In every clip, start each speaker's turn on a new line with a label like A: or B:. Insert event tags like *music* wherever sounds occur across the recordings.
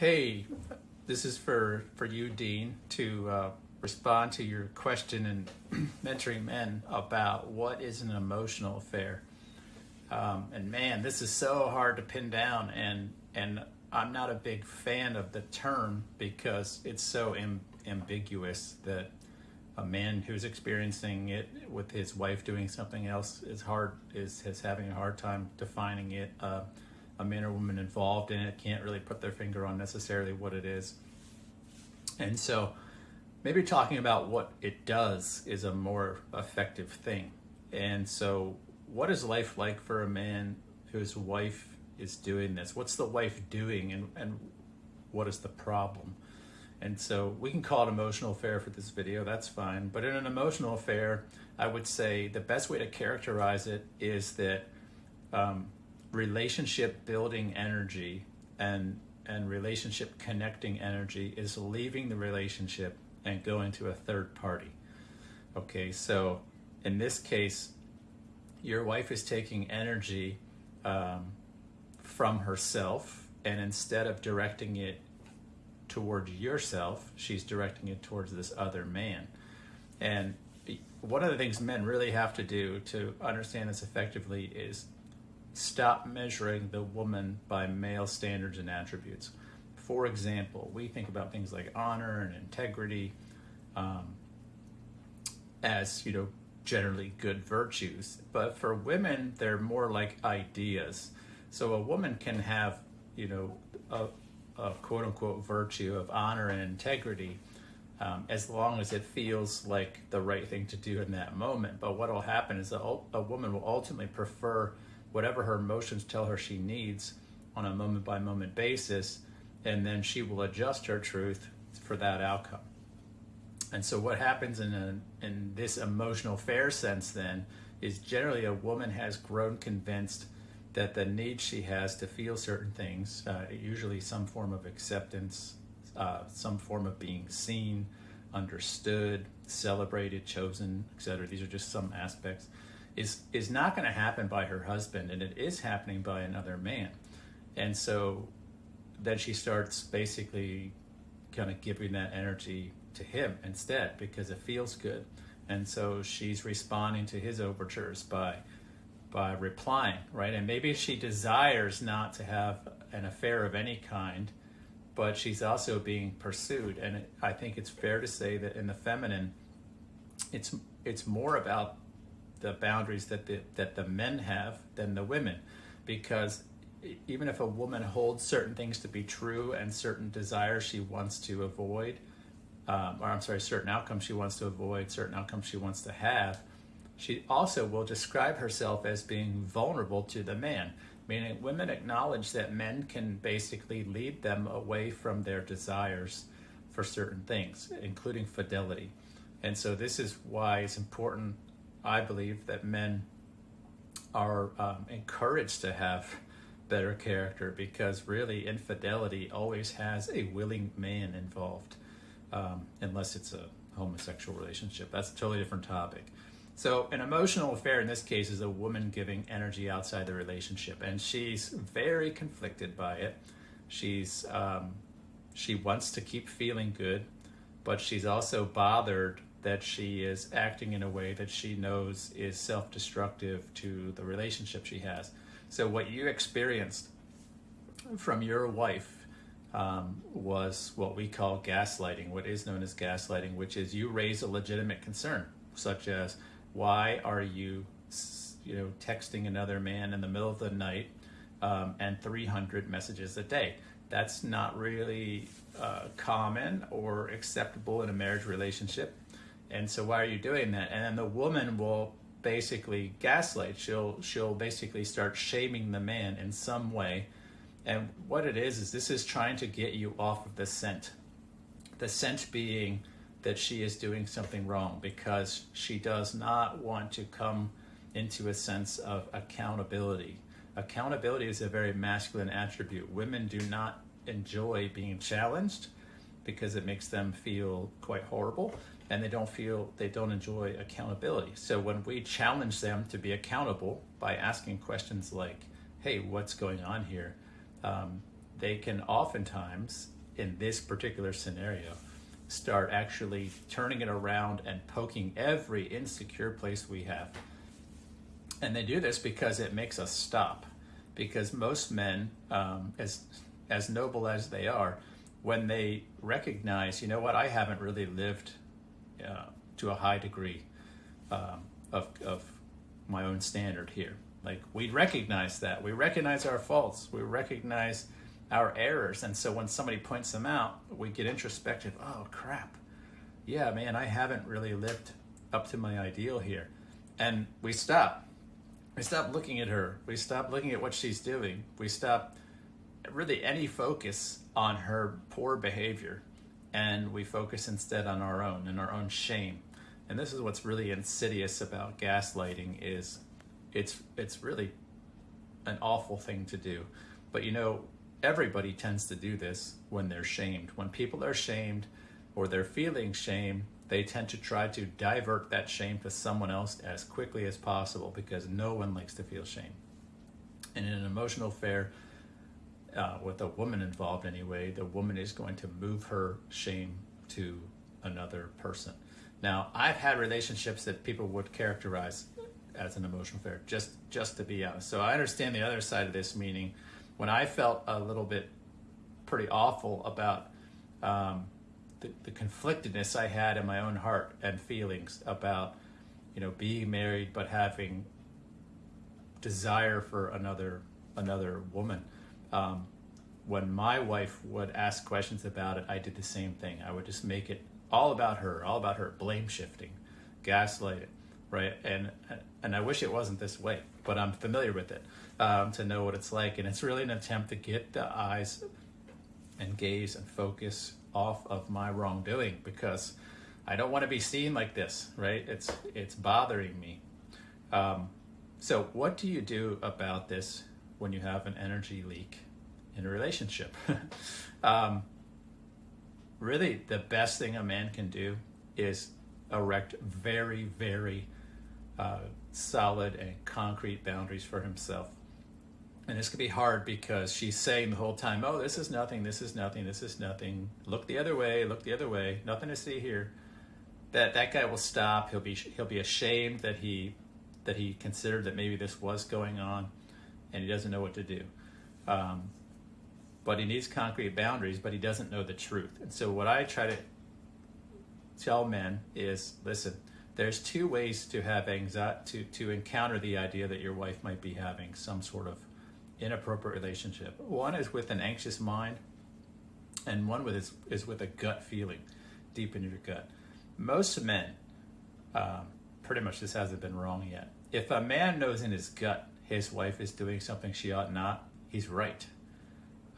A: Hey, this is for, for you, Dean, to uh, respond to your question in *clears throat* mentoring men about what is an emotional affair. Um, and man, this is so hard to pin down, and and I'm not a big fan of the term because it's so Im- ambiguous that a man who's experiencing it with his wife doing something else is hard is, is having a hard time defining it. Uh, a man or woman involved in it can't really put their finger on necessarily what it is. And so maybe talking about what it does is a more effective thing. And so what is life like for a man whose wife is doing this? What's the wife doing and, and what is the problem? And so we can call it emotional affair for this video, that's fine. But in an emotional affair, I would say the best way to characterize it is that um, relationship building energy and and relationship connecting energy is leaving the relationship and going to a third party. Okay, so in this case, your wife is taking energy um, from herself, and instead of directing it towards yourself, she's directing it towards this other man. And one of the things men really have to do to understand this effectively is stop measuring the woman by male standards and attributes. For example, we think about things like honor and integrity um, as, you know, generally good virtues. But for women, they're more like ideas. So a woman can have, you know, a, a quote unquote virtue of honor and integrity um, as long as it feels like the right thing to do in that moment. But what will happen is a, a woman will ultimately prefer whatever her emotions tell her she needs on a moment by moment basis, and then she will adjust her truth for that outcome. And so what happens in a, in this emotional fair sense then is generally a woman has grown convinced that the need she has to feel certain things, uh, usually some form of acceptance, uh, some form of being seen, understood, celebrated, chosen, etc. These are just some aspects is is not going to happen by her husband and it is happening by another man. And so then she starts basically kind of giving that energy to him instead because it feels good. And so she's responding to his overtures by by replying right? And maybe she desires not to have an affair of any kind but she's also being pursued. And i think it's fair to say that in the feminine it's it's more about the boundaries that the, that the men have than the women. Because even if a woman holds certain things to be true and certain desires she wants to avoid um, or I'm sorry certain outcomes she wants to avoid certain outcomes she wants to have she also will describe herself as being vulnerable to the man. Meaning women acknowledge that men can basically lead them away from their desires for certain things including fidelity. And so this is why it's important I believe that men are um, encouraged to have better character because really infidelity always has a willing man involved, um, unless it's a homosexual relationship. That's a totally different topic. So, an emotional affair in this case is a woman giving energy outside the relationship, and she's very conflicted by it. She's um, she wants to keep feeling good, but she's also bothered that she is acting in a way that she knows is self-destructive to the relationship she has. So what you experienced from your wife um, was what we call gaslighting, what is known as gaslighting, which is you raise a legitimate concern, such as why are you, you know, texting another man in the middle of the night um, and 300 messages a day. That's not really uh, common or acceptable in a marriage relationship and so why are you doing that? And then the woman will basically gaslight. She'll she'll basically start shaming the man in some way. And what it is is this is trying to get you off of the scent. The scent being that she is doing something wrong because she does not want to come into a sense of accountability. Accountability is a very masculine attribute. Women do not enjoy being challenged because it makes them feel quite horrible and they don't feel they don't enjoy accountability. So when we challenge them to be accountable by asking questions like, "Hey, what's going on here?" Um, they can oftentimes, in this particular scenario, start actually turning it around and poking every insecure place we have. And they do this because it makes us stop. Because most men, um, as as noble as they are, when they recognize, you know what, I haven't really lived uh, to a high degree um, of of my own standard here. Like we recognize that we recognize our faults, we recognize our errors, and so when somebody points them out, we get introspective. Oh crap, yeah, man, I haven't really lived up to my ideal here. And we stop. We stop looking at her. We stop looking at what she's doing. We stop really any focus on her poor behavior. And we focus instead on our own and our own shame. And this is what's really insidious about gaslighting is it's it's really an awful thing to do. But you know, everybody tends to do this when they're shamed. When people are shamed, or they're feeling shame, they tend to try to divert that shame to someone else as quickly as possible because no one likes to feel shame. And in an emotional affair, uh, with a woman involved anyway, the woman is going to move her shame to another person. Now, I've had relationships that people would characterize as an emotional affair, just just to be honest. So I understand the other side of this, meaning when I felt a little bit pretty awful about um, the, the conflictedness I had in my own heart and feelings about, you know, being married but having desire for another another woman. Um, when my wife would ask questions about it, I did the same thing. I would just make it all about her, all about her, blame shifting, gaslight it, right? And and I wish it wasn't this way, but I'm familiar with it um, to know what it's like, and it's really an attempt to get the eyes and gaze and focus off of my wrongdoing because I don't want to be seen like this, right? It's it's bothering me. Um, so, what do you do about this when you have an energy leak in a relationship? *laughs* um, really, the best thing a man can do is erect very, very uh, solid and concrete boundaries for himself. And this could be hard because she's saying the whole time, oh, this is nothing, this is nothing, this is nothing. Look the other way, look the other way, nothing to see here. That that guy will stop. He'll be he'll be ashamed that he that he considered that maybe this was going on, and he doesn't know what to do. Um, but he needs concrete boundaries, but he doesn't know the truth. And so what I try to tell men is, listen, there's two ways to have anxiety to to encounter the idea that your wife might be having some sort of inappropriate relationship. One is with an anxious mind, and one with is, is with a gut feeling deep in your gut. Most men, um, pretty much this hasn't been wrong yet. If a man knows in his gut his wife is doing something she ought not, he's right.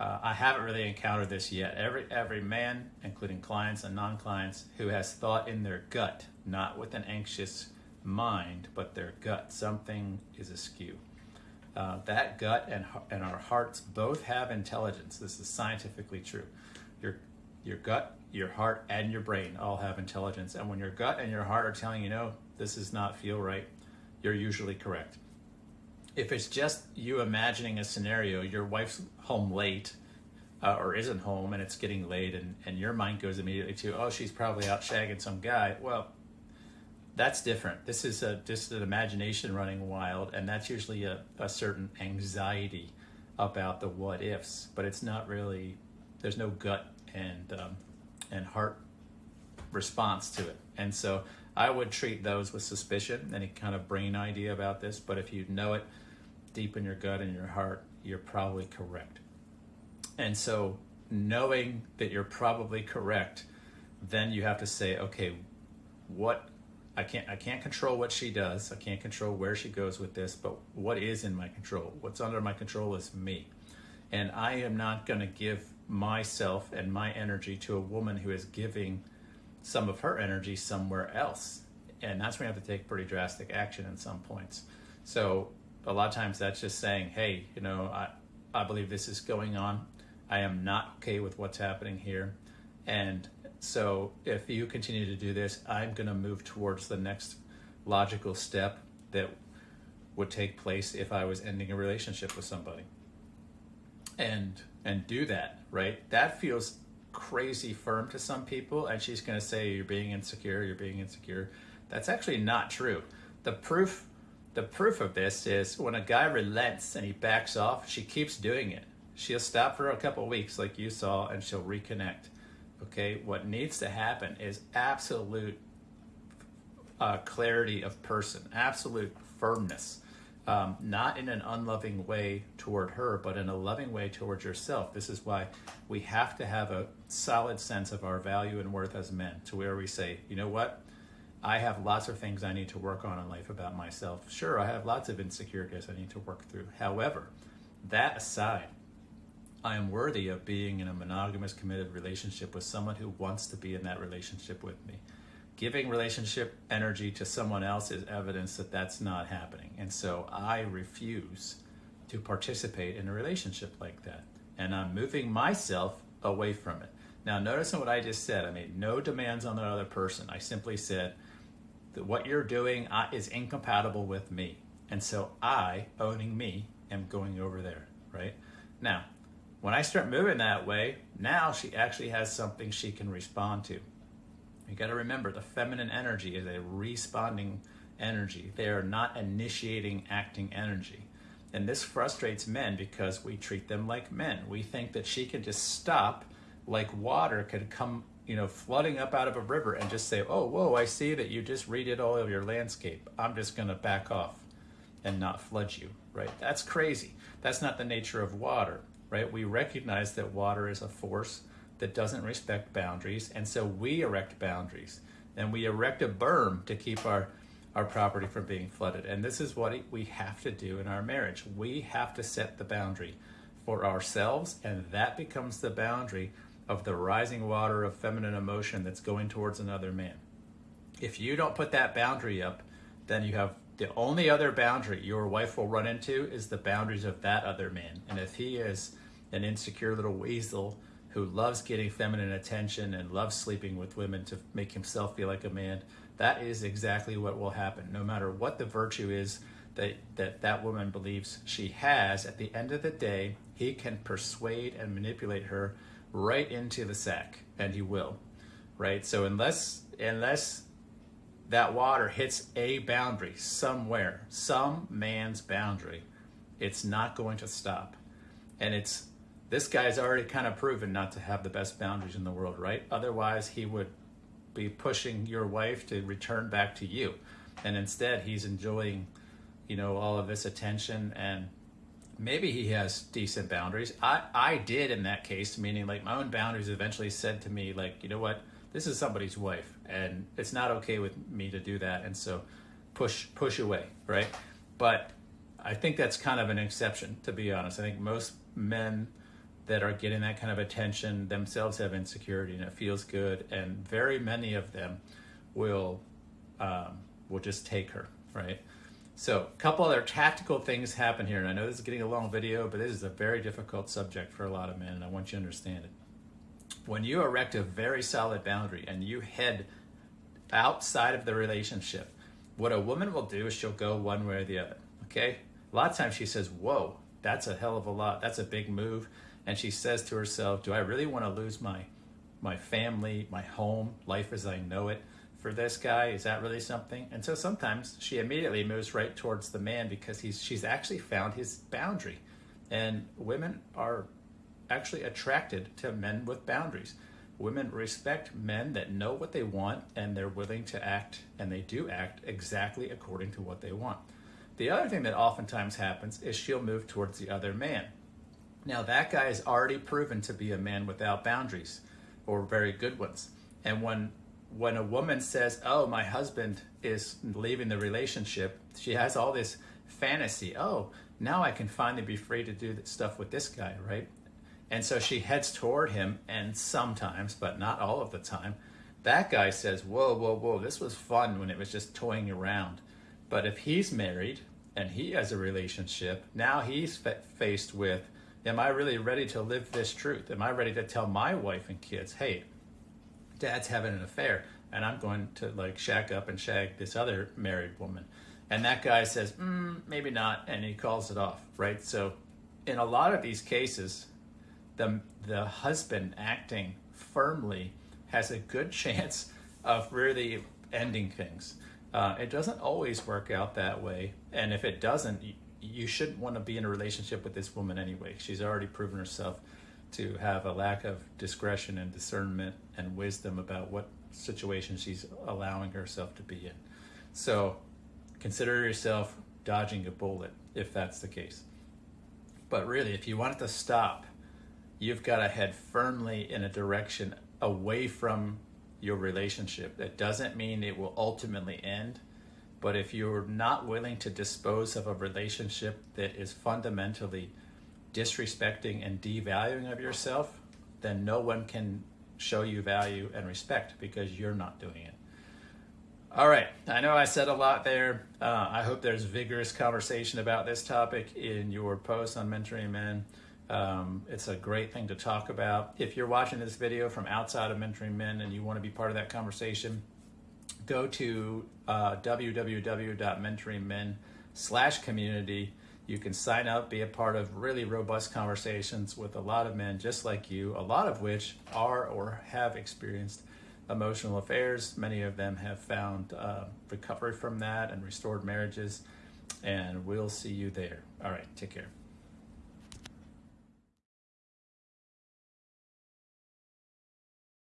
A: Uh, I haven't really encountered this yet. Every every man, including clients and non-clients, who has thought in their gut, not with an anxious mind, but their gut, something is askew. Uh, that gut and, and our hearts both have intelligence. This is scientifically true. Your, your gut, your heart, and your brain all have intelligence. And when your gut and your heart are telling you, no, this does not feel right, you're usually correct. If it's just you imagining a scenario, your wife's home late uh, or isn't home and it's getting late, and, and your mind goes immediately to, oh, she's probably out shagging some guy. Well, that's different. This is a, just an imagination running wild, and that's usually a, a certain anxiety about the what ifs, but it's not really, there's no gut and, um, and heart response to it. And so I would treat those with suspicion, any kind of brain idea about this, but if you know it deep in your gut and your heart, you're probably correct. And so knowing that you're probably correct, then you have to say, okay, what I can't I can't control what she does. I can't control where she goes with this, but what is in my control? What's under my control is me. And I am not going to give myself and my energy to a woman who is giving some of her energy somewhere else. And that's when you have to take pretty drastic action in some points. So a lot of times that's just saying, hey, you know, I, I believe this is going on. I am not okay with what's happening here. And so if you continue to do this, I'm going to move towards the next logical step that would take place if I was ending a relationship with somebody. And and do that, right? That feels crazy firm to some people, and she's going to say you're being insecure, you're being insecure. That's actually not true. The proof, the proof of this is when a guy relents and he backs off, she keeps doing it. She'll stop for a couple weeks, like you saw, and she'll reconnect. Okay, what needs to happen is absolute uh, clarity of person, absolute firmness um, not in an unloving way toward her, but in a loving way towards yourself. This is why we have to have a solid sense of our value and worth as men to where we say, you know what? I have lots of things I need to work on in life about myself. Sure, I have lots of insecurities I need to work through. However, that aside, I am worthy of being in a monogamous, committed relationship with someone who wants to be in that relationship with me giving relationship energy to someone else is evidence that that's not happening. And so I refuse to participate in a relationship like that. And I'm moving myself away from it. Now, notice in what I just said. I made no demands on the other person. I simply said that what you're doing uh, is incompatible with me. And so I, owning me, am going over there, right? Now, when I start moving that way, now she actually has something she can respond to. You got to remember the feminine energy is a responding energy. They are not initiating acting energy. And this frustrates men because we treat them like men. We think that she can just stop like water could come, you know, flooding up out of a river and just say, oh, whoa, I see that you just redid all of your landscape. I'm just going to back off and not flood you, right? That's crazy. That's not the nature of water, right? We recognize that water is a force that doesn't respect boundaries, and so we erect boundaries. And we erect a berm to keep our, our property from being flooded. And this is what we have to do in our marriage. We have to set the boundary for ourselves, and that becomes the boundary of the rising water of feminine emotion that's going towards another man. If you don't put that boundary up, then you have the only other boundary your wife will run into is the boundaries of that other man. And if he is an insecure little weasel who loves getting feminine attention and loves sleeping with women to make himself feel like a man, that is exactly what will happen. No matter what the virtue is that that, that woman believes she has, at the end of the day, he can persuade and manipulate her right into the sack, and he will, right? So unless unless that water hits a boundary somewhere, some man's boundary, it's not going to stop. And it's this guy's already kind of proven not to have the best boundaries in the world, right? Otherwise, he would be pushing your wife to return back to you. And instead, he's enjoying, you know, all of this attention and maybe he has decent boundaries. I, I did in that case, meaning like my own boundaries eventually said to me, like, you know what, this is somebody's wife and it's not okay with me to do that. And so push, push away, right? But I think that's kind of an exception, to be honest. I think most men that are getting that kind of attention themselves have insecurity and it feels good and very many of them will um, will just take her right so a couple other tactical things happen here and i know this is getting a long video but this is a very difficult subject for a lot of men and i want you to understand it. When you erect a very solid boundary and you head outside of the relationship what a woman will do is she'll go one way or the other okay? A lot of times she says whoa that's a hell of a lot. That's a big move. And she says to herself, do I really want to lose my, my family, my home, life as I know it for this guy? Is that really something? And so sometimes she immediately moves right towards the man because he's, she's actually found his boundary. And women are actually attracted to men with boundaries. Women respect men that know what they want and they're willing to act, and they do act exactly according to what they want. The other thing that oftentimes happens is she'll move towards the other man. Now that guy is already proven to be a man without boundaries or very good ones. And when when a woman says, "Oh, my husband is leaving the relationship," she has all this fantasy. "Oh, now I can finally be free to do stuff with this guy, right?" And so she heads toward him, and sometimes, but not all of the time, that guy says, "Whoa, whoa, whoa! This was fun when it was just toying around." But if he's married and he has a relationship, now he's faced with Am I really ready to live this truth? Am I ready to tell my wife and kids, hey, dad's having an affair and I'm going to like shack up and shag this other married woman? And that guy says, mm, maybe not, and he calls it off, right? So in a lot of these cases, the the, husband acting firmly has a good *laughs* chance of really ending things. Uh, it doesn't always work out that way. And if it doesn't, you, you shouldn't want to be in a relationship with this woman anyway. She's already proven herself to have a lack of discretion and discernment and wisdom about what situation she's allowing herself to be in. So consider yourself dodging a bullet if that's the case. But really, if you want it to stop, you've got to head firmly in a direction away from your relationship. That doesn't mean it will ultimately end, but if you're not willing to dispose of a relationship that is fundamentally disrespecting and devaluing of yourself, then no one can show you value and respect because you're not doing it. All right, I know I said a lot there. Uh, I hope there's vigorous conversation about this topic in your post on mentoring men. Um, it's a great thing to talk about. If you're watching this video from outside of mentoring men and you want to be part of that conversation, go to uh, www.mentoringmen slash community. You can sign up, be a part of really robust conversations with a lot of men just like you, a lot of which are or have experienced emotional affairs. Many of them have found uh, recovery from that and restored marriages. And we'll see you there. All right, take care.